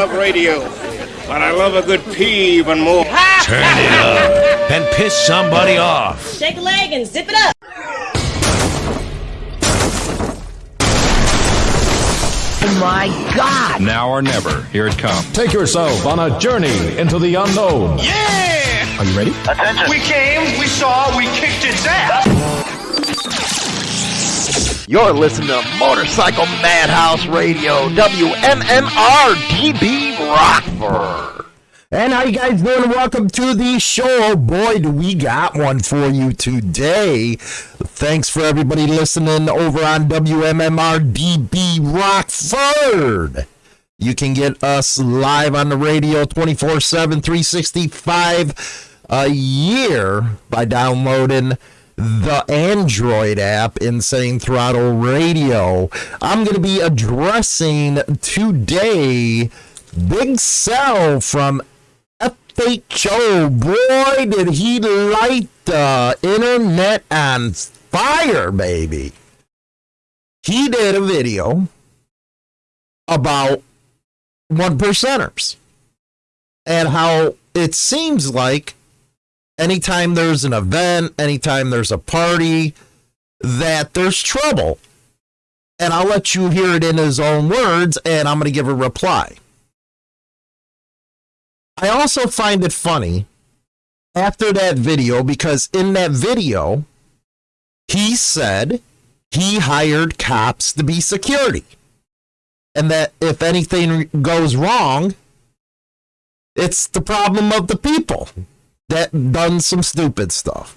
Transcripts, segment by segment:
love radio, but I love a good pee even more. Turn it up and piss somebody off. Shake a leg and zip it up. Oh my God! Now or never. Here it comes. Take yourself on a journey into the unknown. Yeah! Are you ready? Attention. We came, we saw, we kicked its ass. You're listening to Motorcycle Madhouse Radio, WMMR DB Rockford. And how you guys doing? Welcome to the show. Boy, do we got one for you today. Thanks for everybody listening over on WMMR DB Rockford. You can get us live on the radio 24 7, 365 a year by downloading the Android app, Insane Throttle Radio. I'm going to be addressing today Big Cell from FHO. Boy, did he light the internet on fire, baby. He did a video about one percenters and how it seems like anytime there's an event, anytime there's a party, that there's trouble. And I'll let you hear it in his own words, and I'm going to give a reply. I also find it funny after that video because in that video, he said he hired cops to be security. And that if anything goes wrong, it's the problem of the people that done some stupid stuff.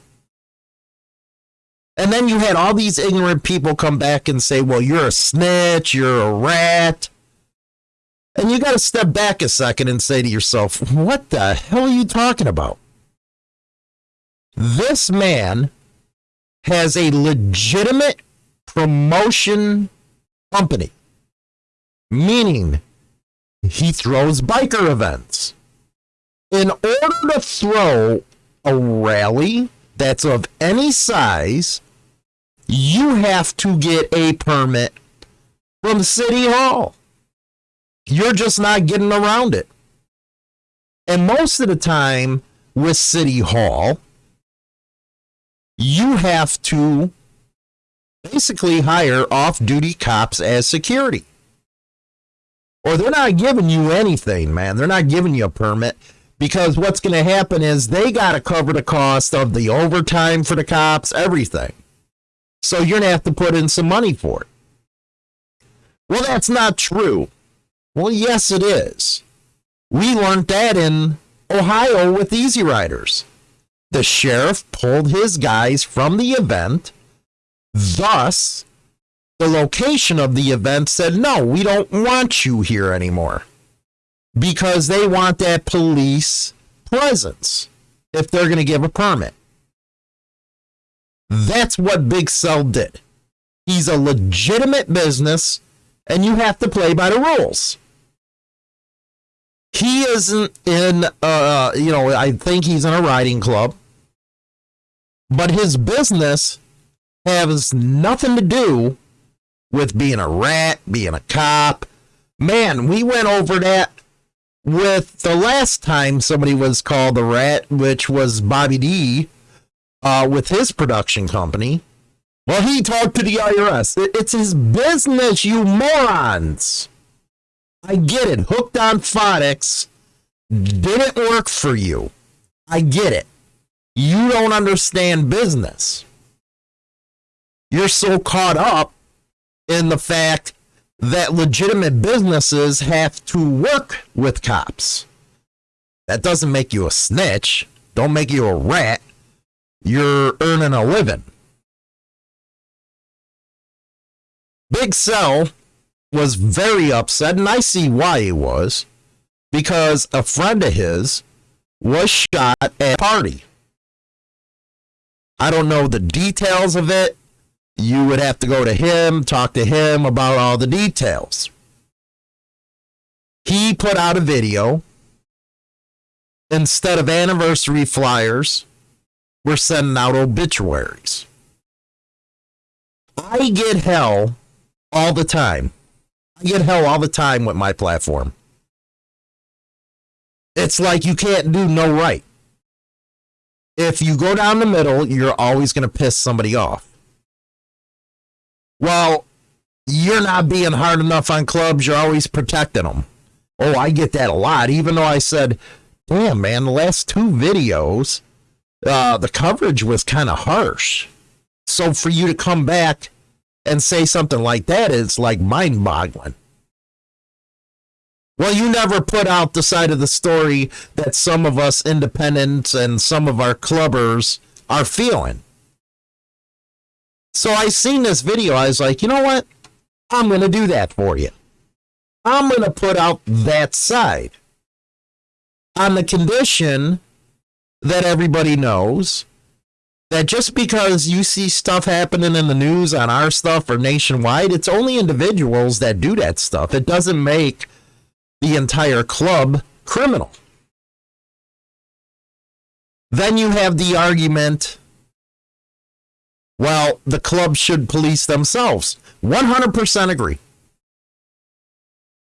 And then you had all these ignorant people come back and say, well, you're a snitch, you're a rat. And you got to step back a second and say to yourself, what the hell are you talking about? This man has a legitimate promotion company, meaning he throws biker events. In order to throw a rally that's of any size, you have to get a permit from City Hall. You're just not getting around it. And most of the time with City Hall, you have to basically hire off duty cops as security. Or they're not giving you anything, man. They're not giving you a permit because what's going to happen is they got to cover the cost of the overtime for the cops, everything. So you're going to have to put in some money for it. Well, that's not true. Well, yes, it is. We learned that in Ohio with Easy Riders. The sheriff pulled his guys from the event. Thus, the location of the event said, no, we don't want you here anymore. Because they want that police presence if they're going to give a permit. That's what Big Cell did. He's a legitimate business, and you have to play by the rules he isn't in uh you know i think he's in a riding club but his business has nothing to do with being a rat being a cop man we went over that with the last time somebody was called the rat which was bobby d uh, with his production company well he talked to the irs it's his business you morons I get it. Hooked on phonics didn't work for you. I get it. You don't understand business. You're so caught up in the fact that legitimate businesses have to work with cops. That doesn't make you a snitch. Don't make you a rat. You're earning a living. Big Cell was very upset, and I see why he was, because a friend of his was shot at a party. I don't know the details of it. You would have to go to him, talk to him about all the details. He put out a video. Instead of anniversary flyers, we're sending out obituaries. I get hell all the time I get hell all the time with my platform. It's like you can't do no right. If you go down the middle, you're always going to piss somebody off. Well, you're not being hard enough on clubs, you're always protecting them. Oh, I get that a lot, even though I said, damn, man, the last two videos, uh, the coverage was kind of harsh. So for you to come back and say something like that is like mind boggling. Well, you never put out the side of the story that some of us independents and some of our clubbers are feeling. So I seen this video. I was like, you know what? I'm going to do that for you. I'm going to put out that side on the condition that everybody knows that just because you see stuff happening in the news on our stuff or nationwide, it's only individuals that do that stuff. It doesn't make the entire club criminal. Then you have the argument well, the club should police themselves. 100% agree.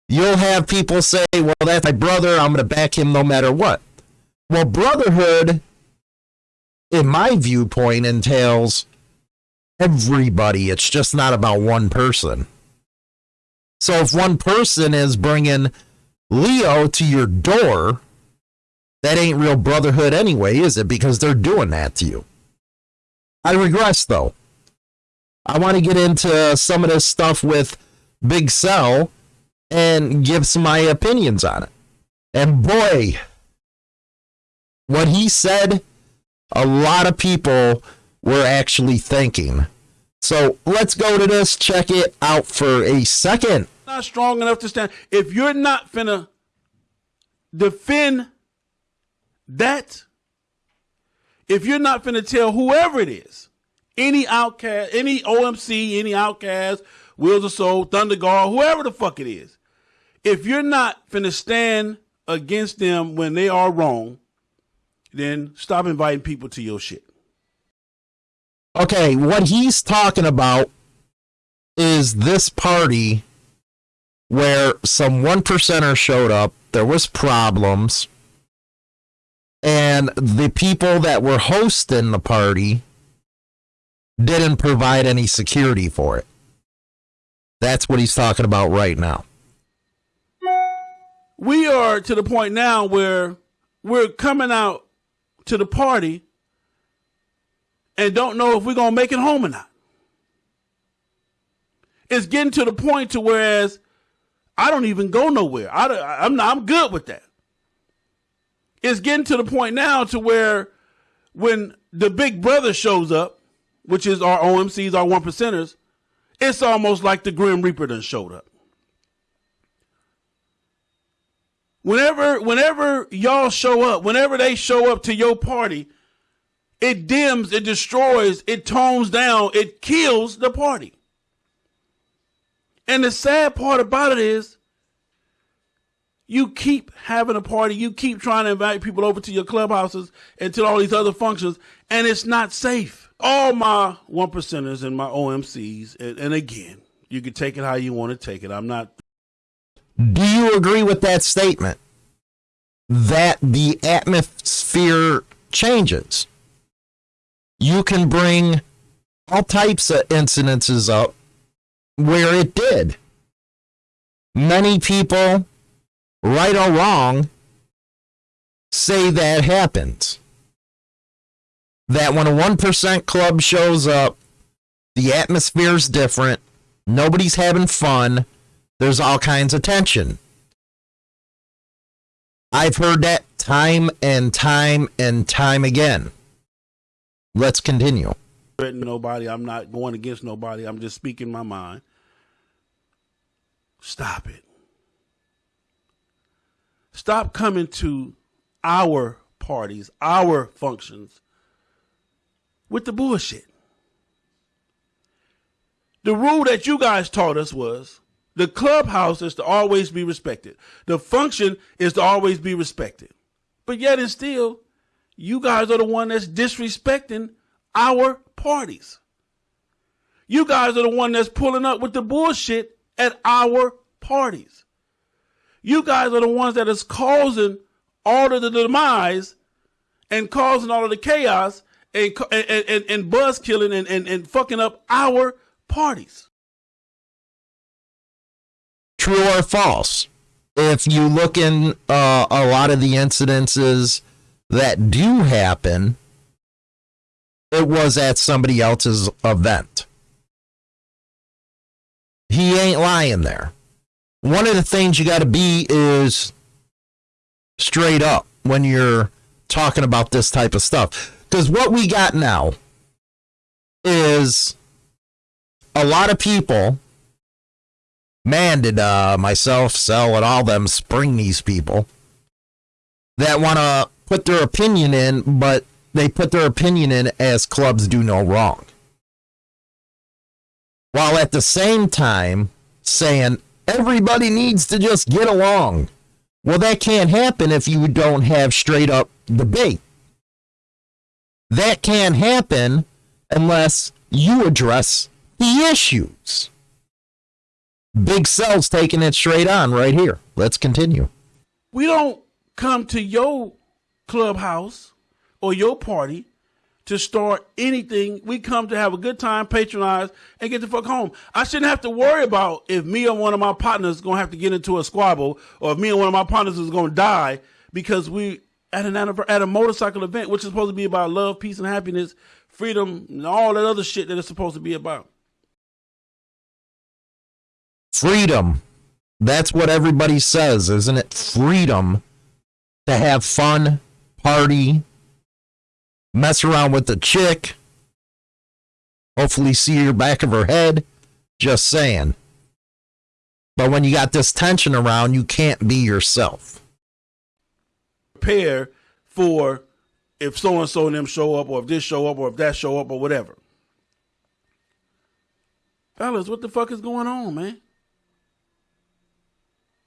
You'll have people say, well, that's my brother. I'm going to back him no matter what. Well, brotherhood, in my viewpoint, entails everybody. It's just not about one person. So if one person is bringing Leo to your door, that ain't real brotherhood anyway, is it? Because they're doing that to you. I regress though. I want to get into some of this stuff with Big Cell and give some my opinions on it. And boy, what he said, a lot of people were actually thinking. So let's go to this, check it out for a second. Not strong enough to stand. If you're not finna defend that if you're not finna tell whoever it is, any outcast, any OMC, any outcast, Wheels of Soul, Thunder Guard, whoever the fuck it is, if you're not finna stand against them when they are wrong, then stop inviting people to your shit. Okay, what he's talking about is this party where some one percenter showed up. There was problems and the people that were hosting the party didn't provide any security for it. That's what he's talking about right now. We are to the point now where we're coming out to the party and don't know if we're going to make it home or not. It's getting to the point to whereas I don't even go nowhere. I, I'm, I'm good with that it's getting to the point now to where when the big brother shows up, which is our OMCs, our one percenters, it's almost like the Grim Reaper done showed up. Whenever, whenever y'all show up, whenever they show up to your party, it dims, it destroys, it tones down, it kills the party. And the sad part about it is you keep having a party, you keep trying to invite people over to your clubhouses and to all these other functions, and it's not safe. All my one percenters and my OMCs, and, and again, you can take it how you want to take it. I'm not. Do you agree with that statement? That the atmosphere changes. You can bring all types of incidences up where it did. Many people right or wrong, say that happens. That when a 1% club shows up, the atmosphere's different, nobody's having fun, there's all kinds of tension. I've heard that time and time and time again. Let's continue. Threaten Nobody, I'm not going against nobody. I'm just speaking my mind. Stop it. Stop coming to our parties, our functions with the bullshit. The rule that you guys taught us was the clubhouse is to always be respected. The function is to always be respected. But yet and still, you guys are the one that's disrespecting our parties. You guys are the one that's pulling up with the bullshit at our parties. You guys are the ones that is causing all of the demise and causing all of the chaos and and, and, and buzz killing and, and, and fucking up our parties. True or false? If you look in uh, a lot of the incidences that do happen, it was at somebody else's event. He ain't lying there. One of the things you got to be is straight up when you're talking about this type of stuff. Because what we got now is a lot of people, man, did uh, myself, Sell, and all them spring these people that want to put their opinion in, but they put their opinion in as clubs do no wrong. While at the same time saying everybody needs to just get along. Well, that can't happen if you don't have straight up debate. That can't happen unless you address the issues. Big Cell's taking it straight on right here. Let's continue. We don't come to your clubhouse or your party to start anything. We come to have a good time, patronize, and get the fuck home. I shouldn't have to worry about if me or one of my partners is gonna have to get into a squabble, or if me and one of my partners is gonna die because we at an at a motorcycle event, which is supposed to be about love, peace, and happiness, freedom, and all that other shit that it's supposed to be about. Freedom. That's what everybody says, isn't it? Freedom to have fun, party, mess around with the chick, hopefully see your back of her head. Just saying. But when you got this tension around, you can't be yourself. Prepare for if so and so and them show up, or if this show up, or if that show up, or whatever. Fellas, what the fuck is going on, man?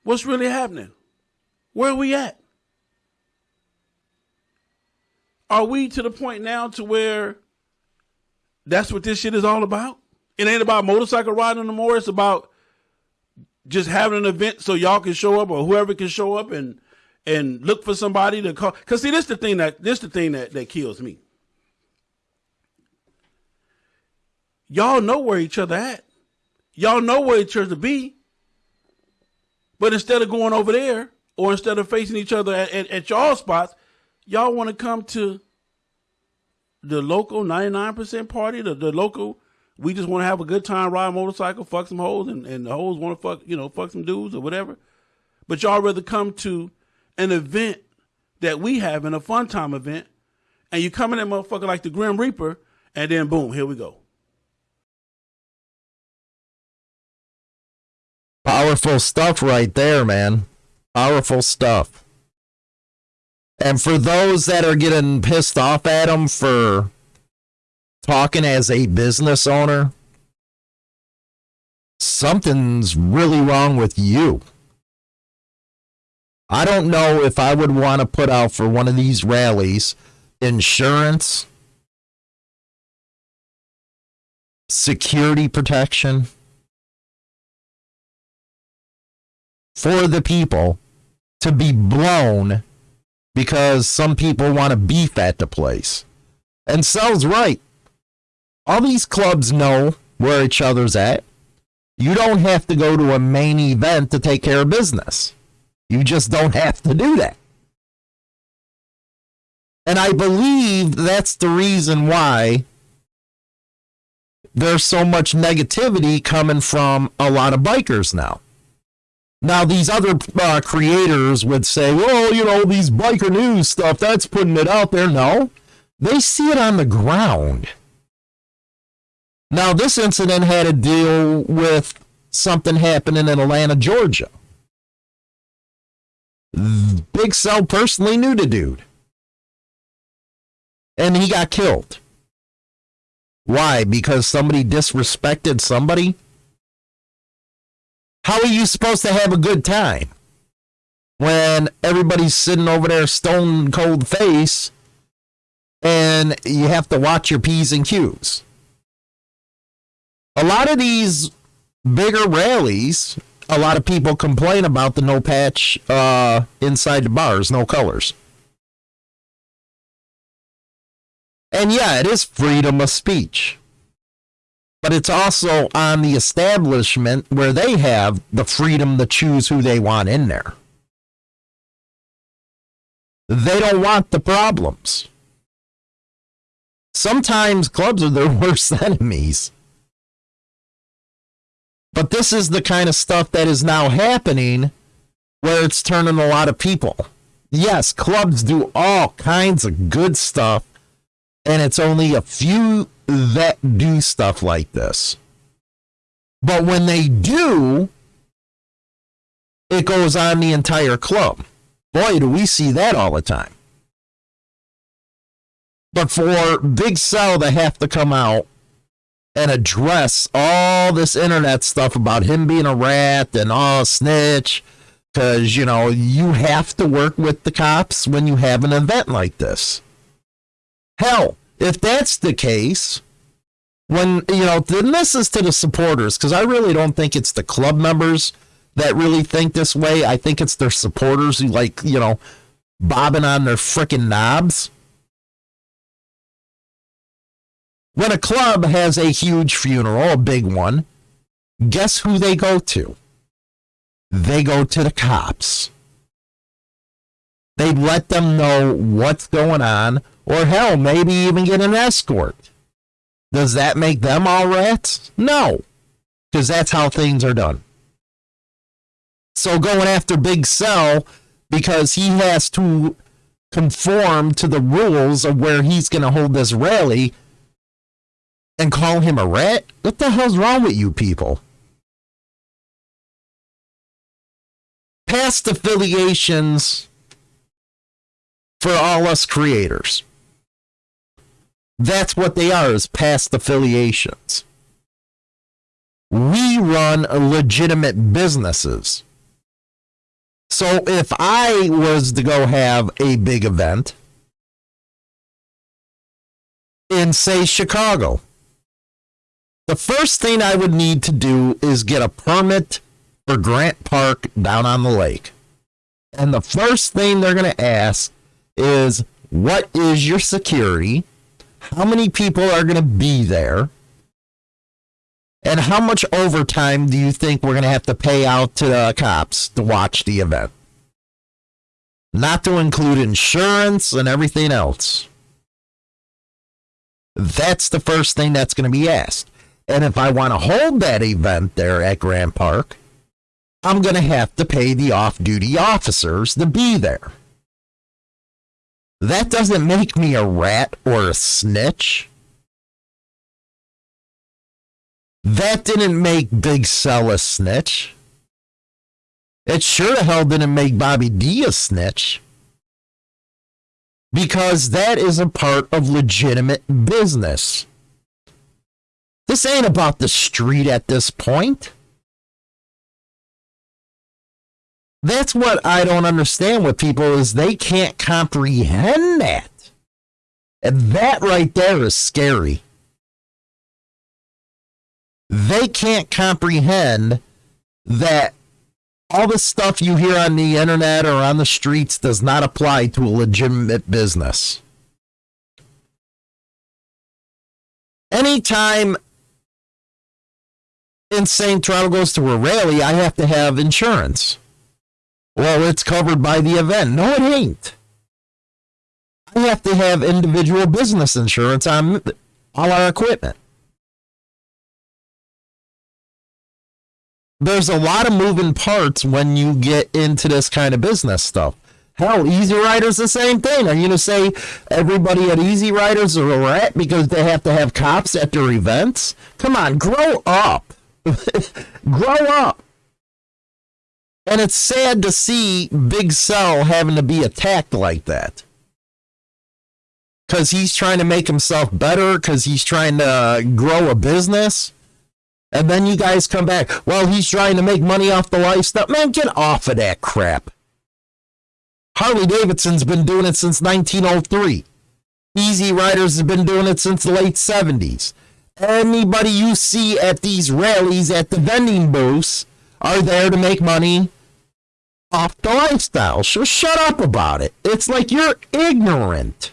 What's really happening? Where are we at? Are we to the point now to where that's what this shit is all about? It ain't about motorcycle riding no more. It's about just having an event so y'all can show up or whoever can show up and and look for somebody to call. Cause see, this the thing that this the thing that that kills me. Y'all know where each other at. Y'all know where each other to be. But instead of going over there, or instead of facing each other at, at, at y'all spots, y'all want to come to the local 99% party, the, the local, we just want to have a good time, ride a motorcycle, fuck some hoes, and, and the hoes want to fuck, you know, fuck some dudes or whatever. But y'all rather come to an event that we have in a fun time event, and you come in that motherfucker like the Grim Reaper, and then boom, here we go. Powerful stuff right there, man. Powerful stuff. And for those that are getting pissed off at him for talking as a business owner, something's really wrong with you. I don't know if I would want to put out for one of these rallies insurance, security protection for the people to be blown because some people want to beef at the place. And Cell's right. All these clubs know where each other's at. You don't have to go to a main event to take care of business. You just don't have to do that. And I believe that's the reason why there's so much negativity coming from a lot of bikers now. Now, these other uh, creators would say, well, you know, these biker news stuff, that's putting it out there. No, they see it on the ground. Now, this incident had to deal with something happening in Atlanta, Georgia. Big Cell personally knew the dude. And he got killed. Why? Because somebody disrespected somebody? How are you supposed to have a good time when everybody's sitting over there stone cold face and you have to watch your P's and Q's? A lot of these bigger rallies, a lot of people complain about the no patch uh, inside the bars, no colors. And yeah, it is freedom of speech. But it's also on the establishment where they have the freedom to choose who they want in there. They don't want the problems. Sometimes clubs are their worst enemies. But this is the kind of stuff that is now happening where it's turning a lot of people. Yes, clubs do all kinds of good stuff, and it's only a few that do stuff like this. But when they do, it goes on the entire club. Boy, do we see that all the time. But for Big Cell to have to come out and address all this internet stuff about him being a rat and all oh, snitch, because, you know, you have to work with the cops when you have an event like this. Hell, if that's the case, when, you know, then this is to the supporters, because I really don't think it's the club members that really think this way. I think it's their supporters who, like, you know, bobbing on their freaking knobs. When a club has a huge funeral, a big one, guess who they go to? They go to the cops. They let them know what's going on, or hell, maybe even get an escort. Does that make them all rats? No, because that's how things are done. So going after Big Cell because he has to conform to the rules of where he's going to hold this rally and call him a rat? What the hell's wrong with you people? Past affiliations for all us creators. That's what they are, is past affiliations. We run legitimate businesses. So if I was to go have a big event in, say, Chicago, the first thing I would need to do is get a permit for Grant Park down on the lake. And the first thing they're going to ask is what is your security? How many people are going to be there? And how much overtime do you think we're going to have to pay out to the cops to watch the event? Not to include insurance and everything else. That's the first thing that's going to be asked. And if I want to hold that event there at Grant Park, I'm going to have to pay the off duty officers to be there. That doesn't make me a rat or a snitch. That didn't make Big Cell a snitch. It sure the hell didn't make Bobby D a snitch. Because that is a part of legitimate business. This ain't about the street at this point. That's what I don't understand with people is they can't comprehend that. And that right there is scary. They can't comprehend that all the stuff you hear on the internet or on the streets does not apply to a legitimate business. Anytime Insane Throttle goes to a rally, I have to have insurance. Well, it's covered by the event. No, it ain't. I have to have individual business insurance on all our equipment. There's a lot of moving parts when you get into this kind of business stuff. Hell, Easy Riders the same thing. Are you gonna say everybody at Easy Riders are a rat because they have to have cops at their events? Come on, grow up. grow up. And it's sad to see Big Cell having to be attacked like that. Because he's trying to make himself better, because he's trying to grow a business. And then you guys come back, well, he's trying to make money off the lifestyle. Man, get off of that crap. Harley Davidson's been doing it since 1903. Easy Riders has been doing it since the late 70s. Anybody you see at these rallies at the vending booths are there to make money off the lifestyle. So shut up about it. It's like you're ignorant.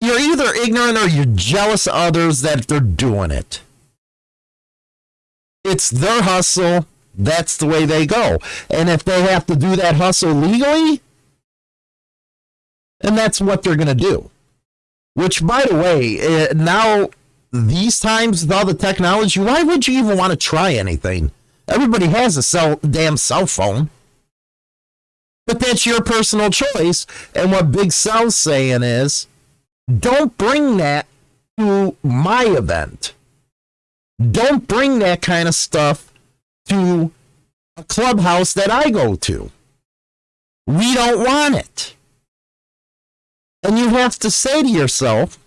You're either ignorant or you're jealous of others that they're doing it. It's their hustle. That's the way they go. And if they have to do that hustle legally, and that's what they're going to do. Which, by the way, uh, now these times with all the technology, why would you even want to try anything? Everybody has a cell, damn cell phone. But that's your personal choice. And what Big Cell's saying is, don't bring that to my event. Don't bring that kind of stuff to a clubhouse that I go to. We don't want it. And you have to say to yourself,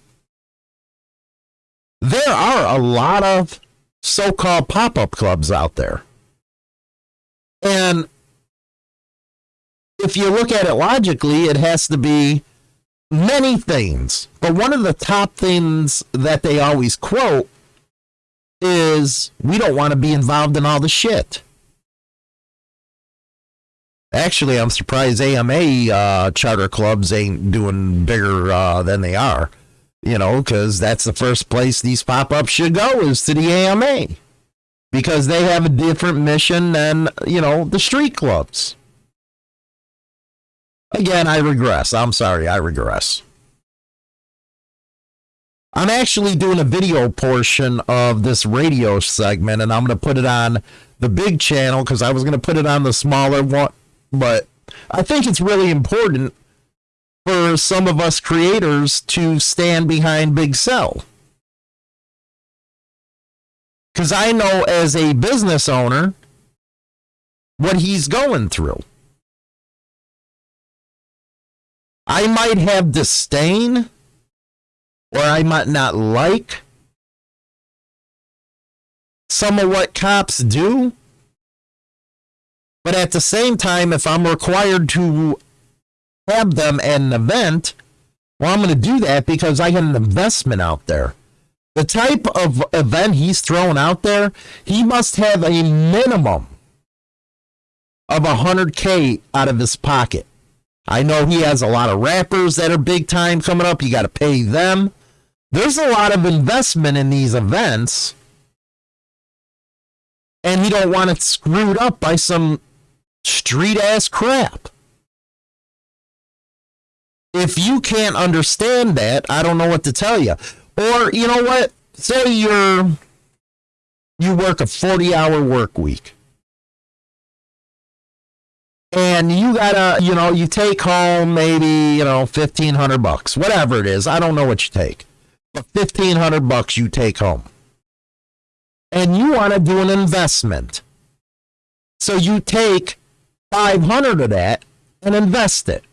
there are a lot of so called pop up clubs out there. And if you look at it logically, it has to be many things. But one of the top things that they always quote is we don't want to be involved in all the shit. Actually, I'm surprised AMA uh, charter clubs ain't doing bigger uh, than they are. You know, because that's the first place these pop ups should go is to the AMA. Because they have a different mission than, you know, the street clubs. Again, I regress. I'm sorry, I regress. I'm actually doing a video portion of this radio segment, and I'm going to put it on the big channel because I was going to put it on the smaller one but I think it's really important for some of us creators to stand behind Big Cell. Because I know as a business owner what he's going through. I might have disdain or I might not like some of what cops do. But at the same time, if I'm required to have them at an event, well, I'm going to do that because I get an investment out there. The type of event he's throwing out there, he must have a minimum of 100K out of his pocket. I know he has a lot of rappers that are big time coming up. You got to pay them. There's a lot of investment in these events. And he don't want it screwed up by some street ass crap. If you can't understand that, I don't know what to tell you. Or, you know what? Say you're you work a 40 hour work week. And you gotta, you know, you take home maybe, you know, 1500 bucks, whatever it is. I don't know what you take, but 1500 bucks you take home. And you want to do an investment. So you take 500 of that and invest it.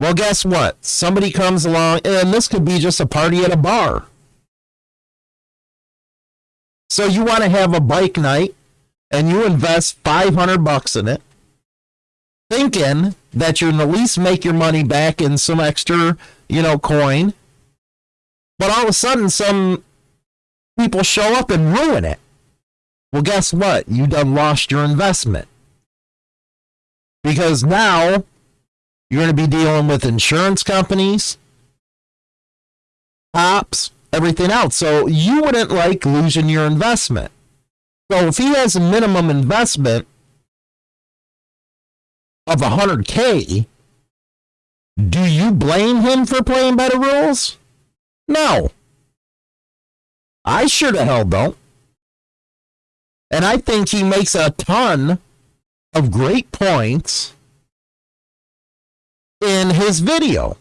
Well, guess what? Somebody comes along, and this could be just a party at a bar. So you want to have a bike night and you invest 500 bucks in it, thinking that you're going to at least make your money back in some extra, you know, coin. But all of a sudden, some people show up and ruin it. Well, guess what? You done lost your investment. Because now you're going to be dealing with insurance companies, cops, everything else. So you wouldn't like losing your investment. So if he has a minimum investment of 100K, do you blame him for playing by the rules? No. I sure the hell don't. And I think he makes a ton of great points in his video.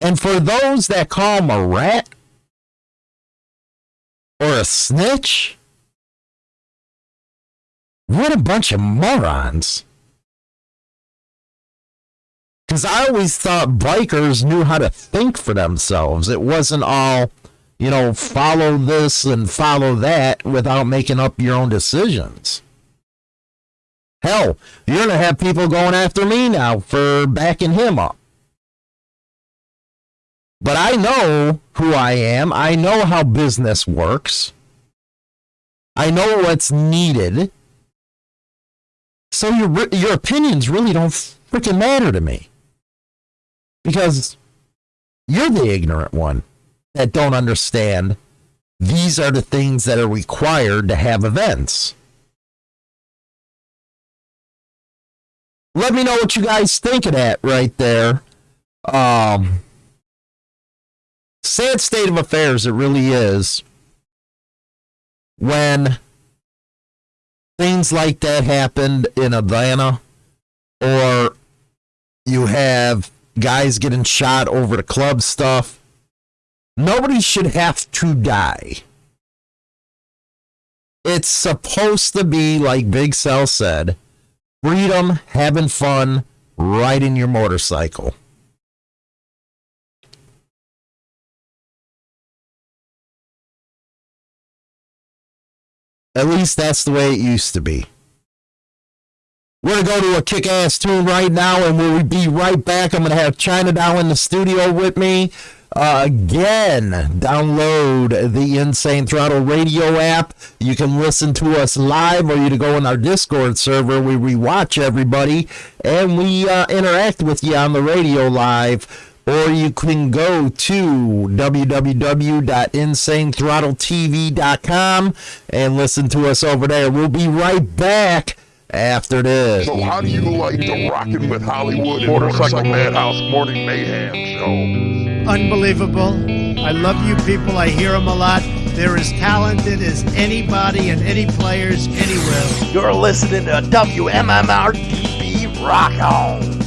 And for those that call him a rat or a snitch, what a bunch of morons. Because I always thought bikers knew how to think for themselves. It wasn't all you know, follow this and follow that without making up your own decisions. Hell, you're going to have people going after me now for backing him up. But I know who I am. I know how business works. I know what's needed. So your your opinions really don't freaking matter to me. Because you're the ignorant one that don't understand these are the things that are required to have events. Let me know what you guys think of that right there. Um, sad state of affairs it really is when things like that happened in Atlanta or you have guys getting shot over the club stuff nobody should have to die it's supposed to be like big cell said freedom having fun riding your motorcycle At least that's the way it used to be. We're going to go to a kick ass tune right now, and we'll be right back. I'm going to have China down in the studio with me. Uh, again, download the Insane Throttle radio app. You can listen to us live, or you to go in our Discord server. We rewatch everybody, and we uh, interact with you on the radio live or you can go to www.insanethrottletv.com and listen to us over there. We'll be right back after this. So how do you like the Rockin' with Hollywood and Motorcycle Madhouse Morning Mayhem show? Unbelievable. I love you people. I hear them a lot. They're as talented as anybody and any players anywhere. You're listening to WMMR Rock On.